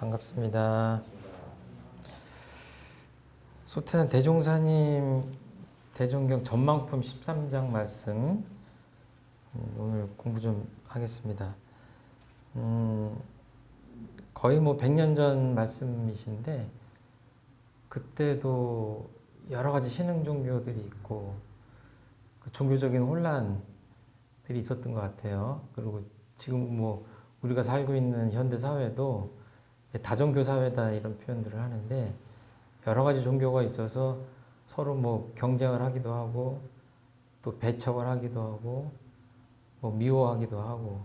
반갑습니다. 소태는 대종사님 대종경 전망품 13장 말씀 음, 오늘 공부 좀 하겠습니다. 음, 거의 뭐 100년 전 말씀이신데 그때도 여러 가지 신흥 종교들이 있고 그 종교적인 혼란들이 있었던 것 같아요. 그리고 지금 뭐 우리가 살고 있는 현대 사회도 다종교 사회다 이런 표현들을 하는데 여러 가지 종교가 있어서 서로 뭐 경쟁을 하기도 하고 또 배척을 하기도 하고 뭐 미워하기도 하고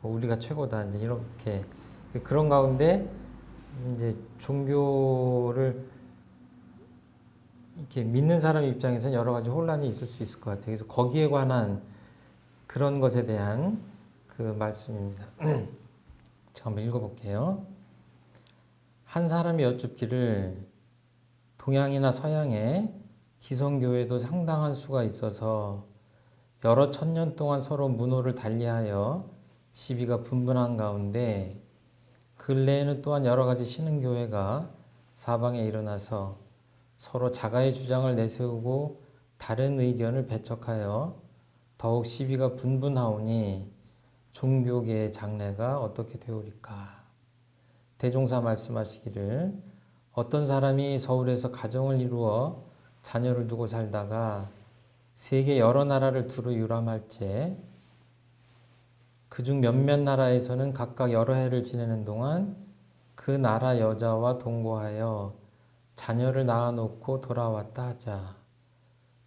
뭐 우리가 최고다 이제 이렇게 그런 가운데 이제 종교를 이렇게 믿는 사람 입장에서는 여러 가지 혼란이 있을 수 있을 것 같아요. 그래서 거기에 관한 그런 것에 대한 그 말씀입니다. 제가 한번 읽어볼게요. 한 사람이 여쭙기를 동양이나 서양에 기성교회도 상당한 수가 있어서 여러 천년 동안 서로 문호를 달리하여 시비가 분분한 가운데 근래에는 또한 여러 가지 신흥교회가 사방에 일어나서 서로 자가의 주장을 내세우고 다른 의견을 배척하여 더욱 시비가 분분하오니 종교계의 장래가 어떻게 되오리까? 대종사 말씀하시기를 어떤 사람이 서울에서 가정을 이루어 자녀를 두고 살다가 세계 여러 나라를 두루 유람할지 그중 몇몇 나라에서는 각각 여러 해를 지내는 동안 그 나라 여자와 동거하여 자녀를 낳아놓고 돌아왔다 하자.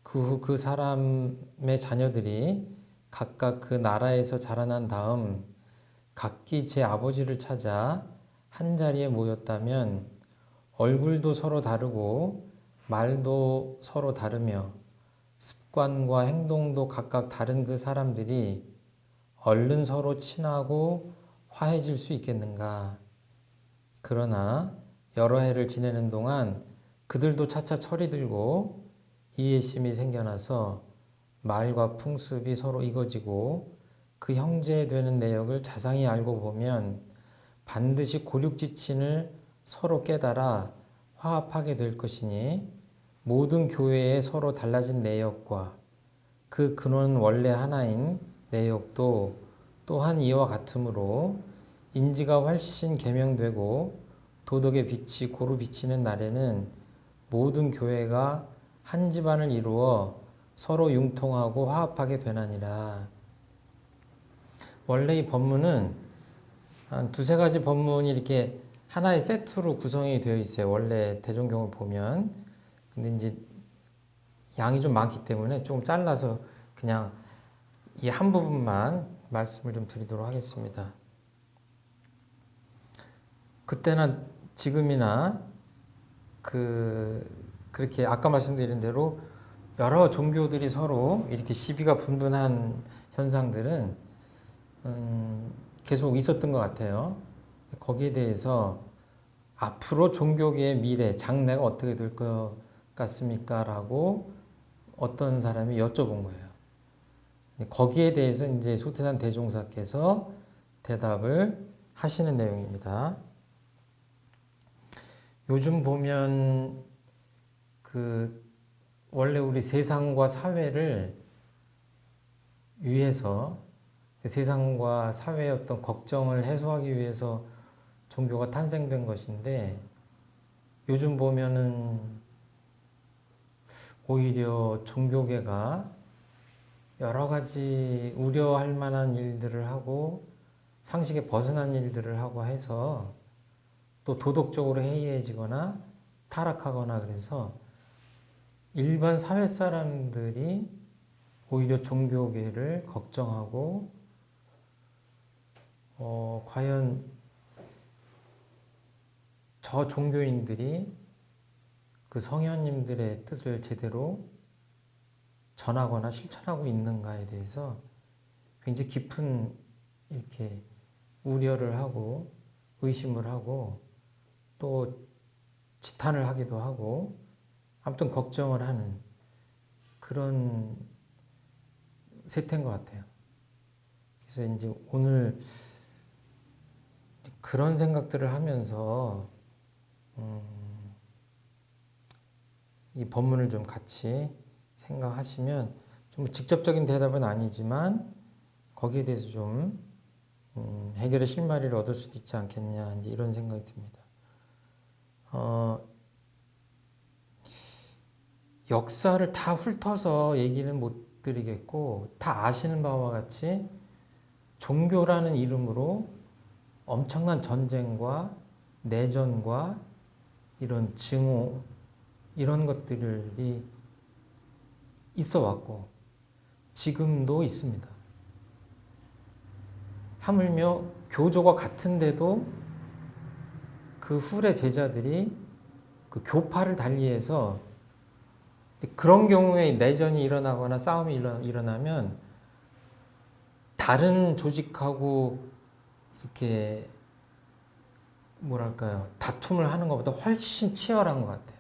그 후 그 사람의 자녀들이 각각 그 나라에서 자라난 다음 각기 제 아버지를 찾아 한 자리에 모였다면 얼굴도 서로 다르고 말도 서로 다르며 습관과 행동도 각각 다른 그 사람들이 얼른 서로 친하고 화해질 수 있겠는가? 그러나 여러 해를 지내는 동안 그들도 차차 철이 들고 이해심이 생겨나서 말과 풍습이 서로 익어지고 그 형제 되는 내역을 자상히 알고 보면 반드시 고륙지친을 서로 깨달아 화합하게 될 것이니 모든 교회에 서로 달라진 내역과 그 근원 원래 하나인 내역도 또한 이와 같으므로 인지가 훨씬 개명되고 도덕의 빛이 고루 비치는 날에는 모든 교회가 한 집안을 이루어 서로 융통하고 화합하게 되나니라. 원래 이 법문은 한 두세 가지 법문이 이렇게 하나의 세트로 구성이 되어 있어요. 원래 대종경을 보면. 근데 이제 양이 좀 많기 때문에 조금 잘라서 그냥 이 한 부분만 말씀을 좀 드리도록 하겠습니다. 그때나 지금이나 그 그렇게 아까 말씀드린 대로 여러 종교들이 서로 이렇게 시비가 분분한 현상들은 음 계속 있었던 것 같아요. 거기에 대해서 앞으로 종교계의 미래, 장래가 어떻게 될 것 같습니까? 라고 어떤 사람이 여쭤본 거예요. 거기에 대해서 이제 소태산 대종사께서 대답을 하시는 내용입니다. 요즘 보면 그 원래 우리 세상과 사회를 위해서 세상과 사회의 어떤 걱정을 해소하기 위해서 종교가 탄생된 것인데 요즘 보면은 오히려 종교계가 여러 가지 우려할 만한 일들을 하고 상식에 벗어난 일들을 하고 해서 또 도덕적으로 해이해지거나 타락하거나 그래서 일반 사회 사람들이 오히려 종교계를 걱정하고 어, 과연 저 종교인들이 그 성현님들의 뜻을 제대로 전하거나 실천하고 있는가에 대해서 굉장히 깊은 이렇게 우려를 하고 의심을 하고 또 지탄을 하기도 하고 아무튼 걱정을 하는 그런 세태인 것 같아요. 그래서 이제 오늘 그런 생각들을 하면서 음, 이 법문을 좀 같이 생각하시면 좀 직접적인 대답은 아니지만 거기에 대해서 좀 음, 해결의 실마리를 얻을 수도 있지 않겠냐 이제 이런 생각이 듭니다. 어, 역사를 다 훑어서 얘기는 못 드리겠고 다 아시는 바와 같이 종교라는 이름으로 엄청난 전쟁과 내전과 이런 증오 이런 것들이 있어 왔고 지금도 있습니다. 하물며 교조가 같은데도 그 후의 제자들이 그 교파를 달리해서 그런 경우에 내전이 일어나거나 싸움이 일어나면 다른 조직하고 이렇게 뭐랄까요 다툼을 하는 것보다 훨씬 치열한 것 같아요.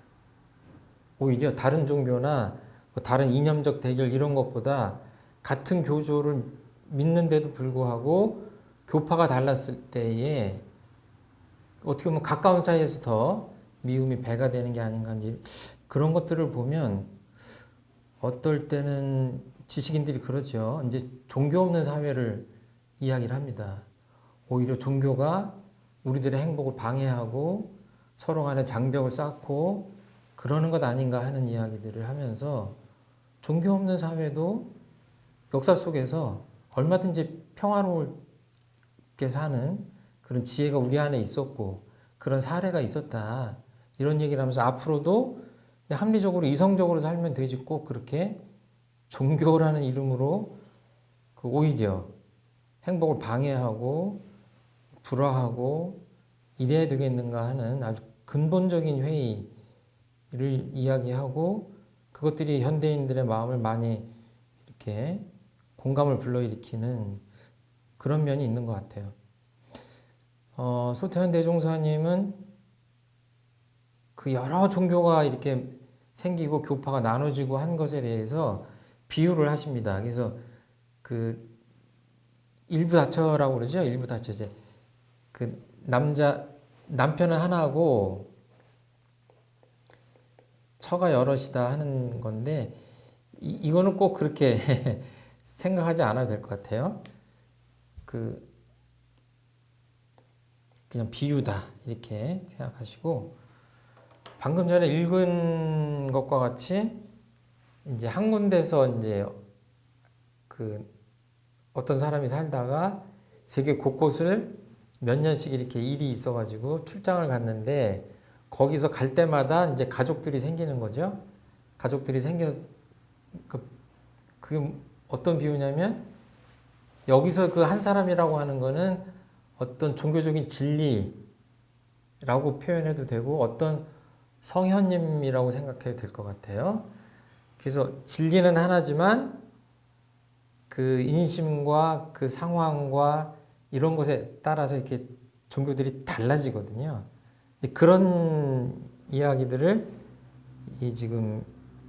오히려 다른 종교나 뭐 다른 이념적 대결 이런 것보다 같은 교조를 믿는데도 불구하고 교파가 달랐을 때에 어떻게 보면 가까운 사이에서 더 미움이 배가 되는 게 아닌가 그런 것들을 보면 어떨 때는 지식인들이 그러죠. 이제 종교 없는 사회를 이야기를 합니다. 오히려 종교가 우리들의 행복을 방해하고 서로 간에 장벽을 쌓고 그러는 것 아닌가 하는 이야기들을 하면서 종교 없는 사회도 역사 속에서 얼마든지 평화롭게 사는 그런 지혜가 우리 안에 있었고 그런 사례가 있었다. 이런 얘기를 하면서 앞으로도 합리적으로 이성적으로 살면 되지 꼭 그렇게 종교라는 이름으로 그 오히려 행복을 방해하고 불화하고 이래야 되겠는가 하는 아주 근본적인 회의를 이야기하고 그것들이 현대인들의 마음을 많이 이렇게 공감을 불러일으키는 그런 면이 있는 것 같아요. 어, 소태현 대종사님은 그 여러 종교가 이렇게 생기고 교파가 나눠지고 한 것에 대해서 비유를 하십니다. 그래서 그 일부 다처라고 그러죠. 일부 다처제. 그 남자 남편은 하나고 처가 여럿이다 하는 건데 이, 이거는 꼭 그렇게 생각하지 않아도 될 것 같아요. 그 그냥 비유다 이렇게 생각하시고 방금 전에 읽은 것과 같이 이제 한 군데서 이제 그 어떤 사람이 살다가 세계 곳곳을 몇 년씩 이렇게 일이 있어가지고 출장을 갔는데 거기서 갈 때마다 이제 가족들이 생기는 거죠. 가족들이 생겨 그 그게 어떤 비유냐면 여기서 그 한 사람이라고 하는 거는 어떤 종교적인 진리라고 표현해도 되고 어떤 성현님이라고 생각해도 될 것 같아요. 그래서 진리는 하나지만 그 인심과 그 상황과 이런 것에 따라서 이렇게 종교들이 달라지거든요. 그런 이야기들을 이 지금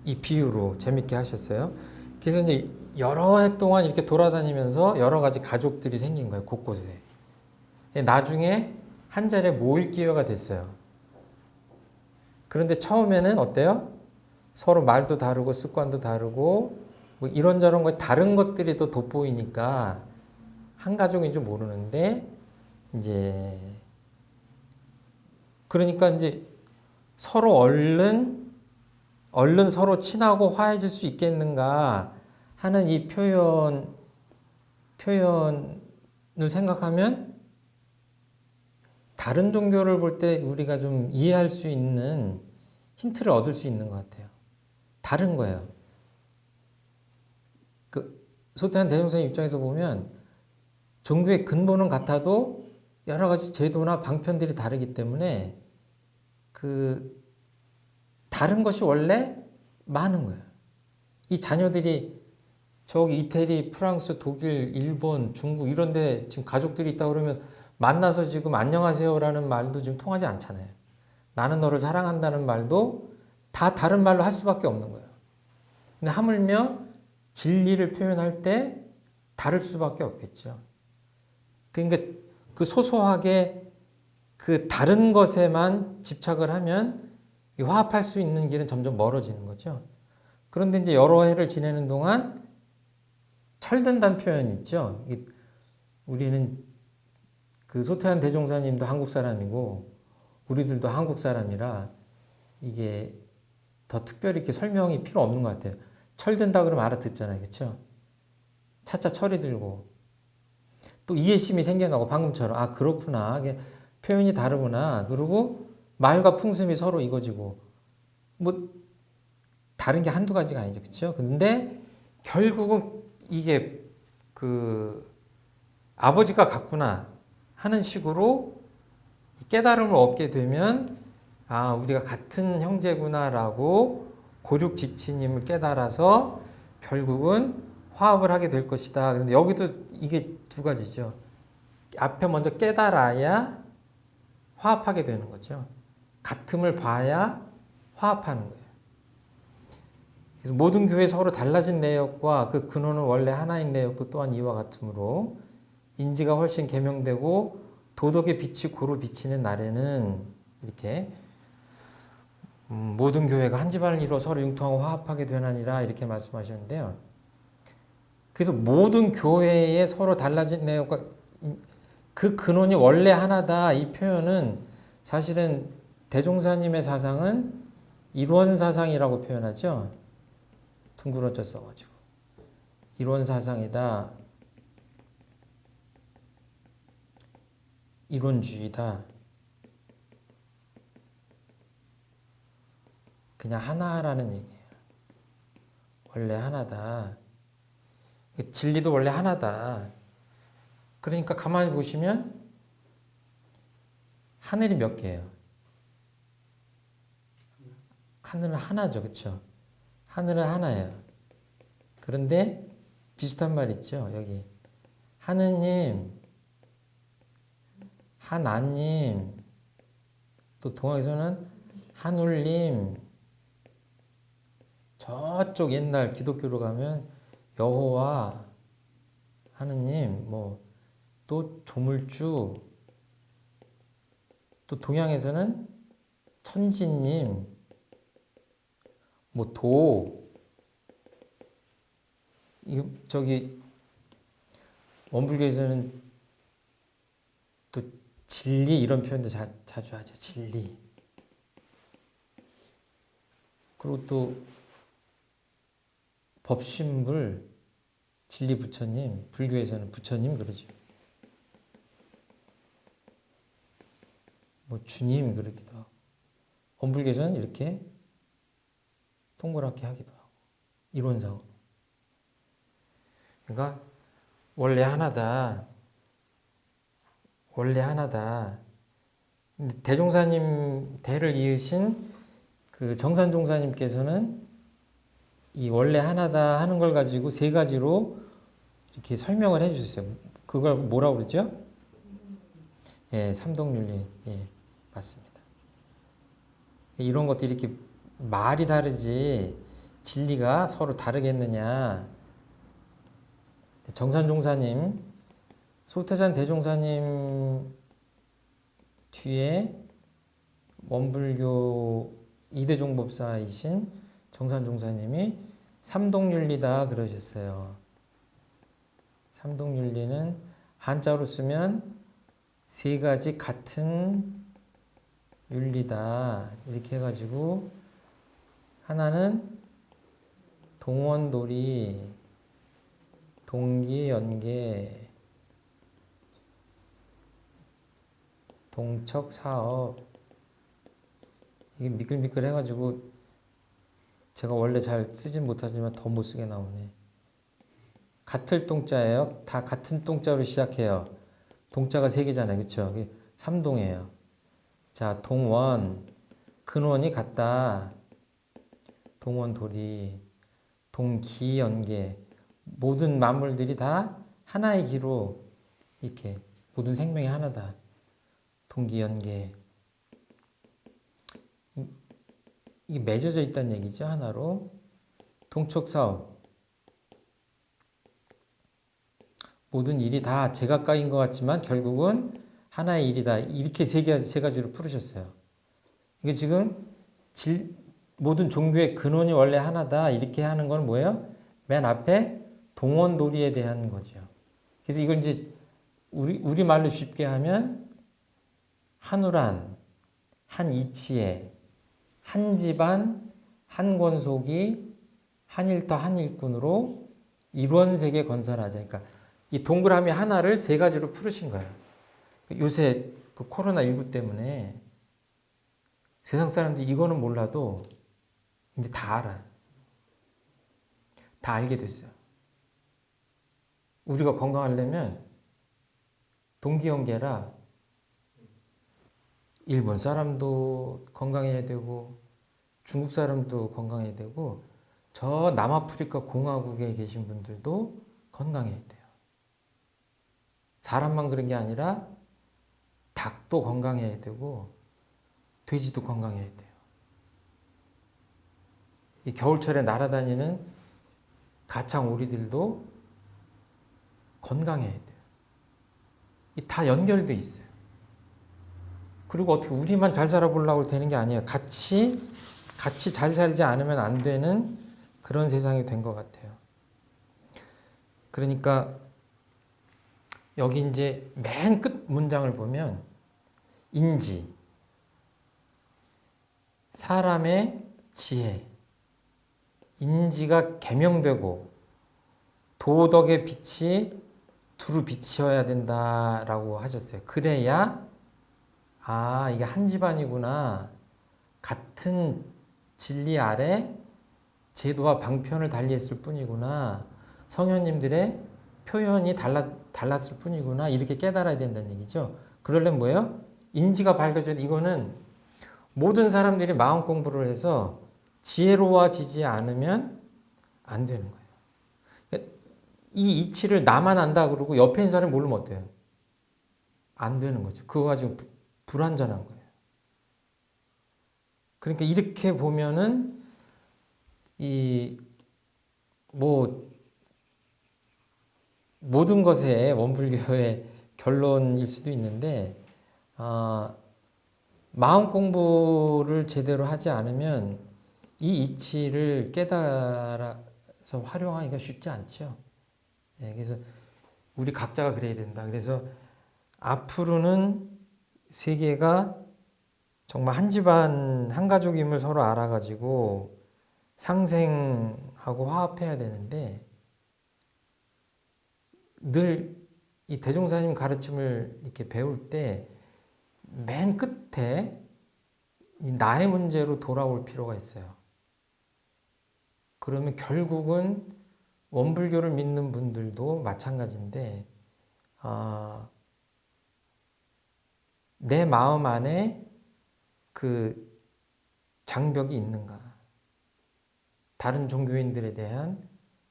이 비유로 재밌게 하셨어요. 그래서 이제 여러 해 동안 이렇게 돌아다니면서 여러 가지 가족들이 생긴 거예요. 곳곳에. 나중에 한 자리에 모일 기회가 됐어요. 그런데 처음에는 어때요? 서로 말도 다르고 습관도 다르고 뭐 이런저런 거 다른 것들이 또 돋보이니까 한 가족인 줄 모르는데 이제 그러니까 이제 서로 얼른 얼른 서로 친하고 화해질 수 있겠는가 하는 이 표현 표현을 생각하면 다른 종교를 볼 때 우리가 좀 이해할 수 있는 힌트를 얻을 수 있는 것 같아요. 다른 거예요. 그 소태한 대종생 입장에서 보면 종교의 근본은 같아도 여러 가지 제도나 방편들이 다르기 때문에 그 다른 것이 원래 많은 거예요. 이 자녀들이 저기 이태리, 프랑스, 독일, 일본, 중국 이런 데 지금 가족들이 있다 그러면 만나서 지금 안녕하세요라는 말도 지금 통하지 않잖아요. 나는 너를 사랑한다는 말도 다 다른 말로 할 수밖에 없는 거예요. 근데 하물며 진리를 표현할 때 다를 수밖에 없겠죠. 그러니까 그 소소하게 그 다른 것에만 집착을 하면 이 화합할 수 있는 길은 점점 멀어지는 거죠. 그런데 이제 여러 해를 지내는 동안 철든다는 표현 있죠. 이- 우리는 그 소태한 대종사님도 한국 사람이고 우리들도 한국 사람이라 이게 더 특별히 이렇게 설명이 필요 없는 것 같아요. 철든다 그러면 알아듣잖아요. 그렇죠? 차차 철이 들고 또 이해심이 생겨나고 방금처럼 아 그렇구나. 표현이 다르구나. 그리고 말과 풍습이 서로 이거지고. 뭐 다른 게 한두 가지가 아니죠. 그렇죠 근데 결국은 이게 그 아버지가 같구나 하는 식으로 깨달음을 얻게 되면 아 우리가 같은 형제구나라고 고륙지치님을 깨달아서 결국은 화합을 하게 될 것이다. 그런데 여기도 이게 두 가지죠. 앞에 먼저 깨달아야 화합하게 되는 거죠. 같음을 봐야 화합하는 거예요. 그래서 모든 교회 서로 달라진 내역과 그 근원은 원래 하나인 내역도 또한 이와 같으므로 인지가 훨씬 개명되고 도덕의 빛이 고루 비치는 날에는 이렇게 음, 모든 교회가 한 집안을 이루어 서로 융통하고 화합하게 되나니라 이렇게 말씀하셨는데요. 그래서 모든 교회에 서로 달라진 내용과 그 근원이 원래 하나다 이 표현은 사실은 대종사님의 사상은 일원 사상이라고 표현하죠. 둥그러져 써가지고 일원 사상이다. 이론주의다. 그냥 하나라는 얘기예요. 원래 하나다. 진리도 원래 하나다. 그러니까 가만히 보시면 하늘이 몇 개예요? 하늘은 하나죠. 그렇죠? 하늘은 하나예요. 그런데 비슷한 말 있죠. 여기 하느님, 하나님, 또 동학에서는 한울님, 저쪽 옛날 기독교로 가면 여호와 하느님 뭐 또 조물주 또 동양에서는 천지님 뭐도. 저기 원불교에서는 또 진리 이런 표현도 자, 자주 하죠. 진리. 그리고 또 법신불 진리 부처님, 불교에서는 부처님 그러죠. 뭐 주님 그러기도 하고, 원불교에서는 이렇게 동그랗게 하기도 하고, 이론상으로. 그러니까 원래 하나다. 원래 하나다. 대종사님 대를 이으신 그 정산종사님께서는 이 원래 하나다 하는 걸 가지고 세 가지로 이렇게 설명을 해 주셨어요. 그걸 뭐라고 그러죠? 예, 삼동윤리. 예, 맞습니다. 이런 것들이 이렇게 말이 다르지 진리가 서로 다르겠느냐. 정산종사님, 소태산 대종사님 뒤에 원불교 이대종법사이신 정산종사님이 삼동윤리다 그러셨어요. 삼동윤리는 한자로 쓰면 세 가지 같은 윤리다 이렇게 해가지고 하나는 동원돌이 동기연계 동척사업 이게 미끌미끌 해가지고 제가 원래 잘 쓰진 못하지만 더 못 쓰게 나오네. 같을 동자예요. 다 같은 동자로 시작해요. 동자가 세 개잖아요. 그렇죠? 삼동이에요. 자, 동원 근원이 같다. 동원 돌이 동기 연계 모든 만물들이 다 하나의 기로 이렇게 모든 생명이 하나다. 동기 연계 이게 맺어져 있다는 얘기죠. 하나로. 동촉사업. 모든 일이 다 제각각인 것 같지만 결국은 하나의 일이다. 이렇게 세, 개, 세 가지로 풀으셨어요. 이게 지금 질, 모든 종교의 근원이 원래 하나다. 이렇게 하는 건 뭐예요? 맨 앞에 동원도리에 대한 거죠. 그래서 이걸 이제 우리, 우리말로 쉽게 하면 한우란, 한 이치에, 한 집안, 한 권속이 한일터 한일꾼으로 일원세계 건설하자. 그러니까 이 동그라미 하나를 세 가지로 풀으신 거예요. 요새 그 코로나19 때문에 세상 사람들이 이거는 몰라도 이제 다 알아. 다 알게 됐어요. 우리가 건강하려면 동기연계라 일본 사람도 건강해야 되고 중국 사람도 건강해야 되고 저 남아프리카 공화국에 계신 분들도 건강해야 돼요. 사람만 그런 게 아니라 닭도 건강해야 되고 돼지도 건강해야 돼요. 이 겨울철에 날아다니는 가창 오리들도 건강해야 돼요. 이다 연결돼 있어요. 그리고 어떻게 우리만 잘 살아보려고 되는 게 아니에요. 같이 같이 잘 살지 않으면 안 되는 그런 세상이 된 것 같아요. 그러니까 여기 이제 맨 끝 문장을 보면 인지 사람의 지혜 인지가 개명되고 도덕의 빛이 두루 비치어야 된다라고 하셨어요. 그래야 아 이게 한 집안이구나 같은 진리 아래 제도와 방편을 달리했을 뿐이구나 성현님들의 표현이 달라, 달랐을 뿐이구나 이렇게 깨달아야 된다는 얘기죠. 그러려면 뭐예요? 인지가 밝혀져 이거는 모든 사람들이 마음 공부를 해서 지혜로워지지 않으면 안 되는 거예요. 이 이치를 나만 안다 그러고 옆에 있는 사람이 모르면 어때요? 안 되는 거죠. 그거 가지고 부, 불완전한 거예요. 그러니까 이렇게 보면은 이 뭐 모든 것의 원불교의 결론일 수도 있는데 어, 마음 공부를 제대로 하지 않으면 이 이치를 깨달아서 활용하기가 쉽지 않죠. 예, 그래서 우리 각자가 그래야 된다. 그래서 앞으로는 세계가 정말 한 집안 한 가족임을 서로 알아가지고 상생하고 화합해야 되는데 늘 이 대종사님 가르침을 이렇게 배울 때 맨 끝에 나의 문제로 돌아올 필요가 있어요. 그러면 결국은 원불교를 믿는 분들도 마찬가지인데 어, 내 마음 안에 그 장벽이 있는가 다른 종교인들에 대한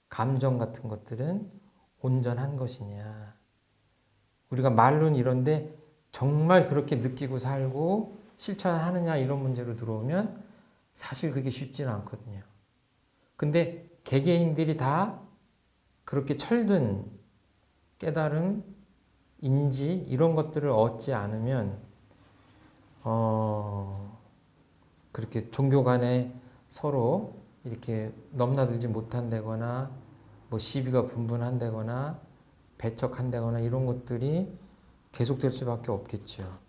감정 같은 것들은 온전한 것이냐 우리가 말로는 이런데 정말 그렇게 느끼고 살고 실천하느냐 이런 문제로 들어오면 사실 그게 쉽지는 않거든요. 근데 개개인들이 다 그렇게 철든 깨달음, 인지 이런 것들을 얻지 않으면 어 그렇게 종교 간에 서로 이렇게 넘나들지 못한다거나 뭐 시비가 분분한다거나 배척한다거나 이런 것들이 계속될 수밖에 없겠죠.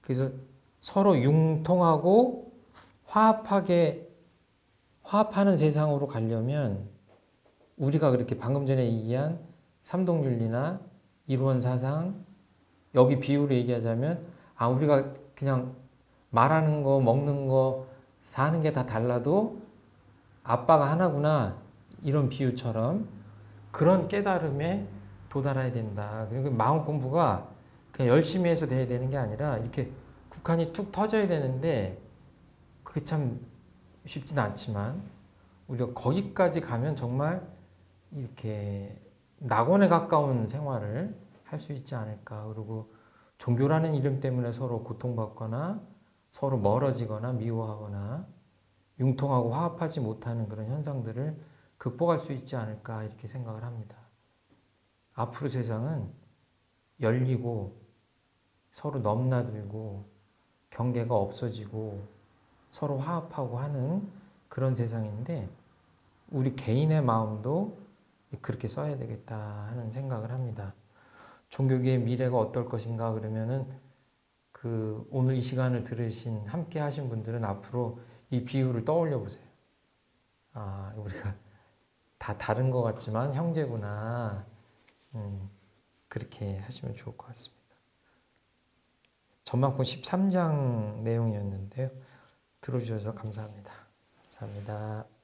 그래서 서로 융통하고 화합하게 화합하는 세상으로 가려면 우리가 그렇게 방금 전에 얘기한 삼동윤리나 일원사상 여기 비유로 얘기하자면 아 우리가 그냥 말하는 거 먹는 거 사는 게 다 달라도 아빠가 하나구나 이런 비유처럼 그런 깨달음에 도달해야 된다. 그리고 마음 공부가 그냥 열심히 해서 돼야 되는 게 아니라 이렇게 국한이 툭 터져야 되는데 그게 참 쉽지는 않지만 우리가 거기까지 가면 정말 이렇게 낙원에 가까운 생활을 할 수 있지 않을까. 그리고 종교라는 이름 때문에 서로 고통받거나 서로 멀어지거나 미워하거나 융통하고 화합하지 못하는 그런 현상들을 극복할 수 있지 않을까. 이렇게 생각을 합니다. 앞으로 세상은 열리고 서로 넘나들고 경계가 없어지고 서로 화합하고 하는 그런 세상인데 우리 개인의 마음도 그렇게 써야 되겠다 하는 생각을 합니다. 종교계의 미래가 어떨 것인가 그러면은 그 오늘 이 시간을 들으신 함께 하신 분들은 앞으로 이 비유를 떠올려 보세요. 아, 우리가 다 다른 것 같지만 형제구나. 음, 그렇게 하시면 좋을 것 같습니다. 전만권 13장 내용이었는데요. 들어주셔서 감사합니다. 감사합니다.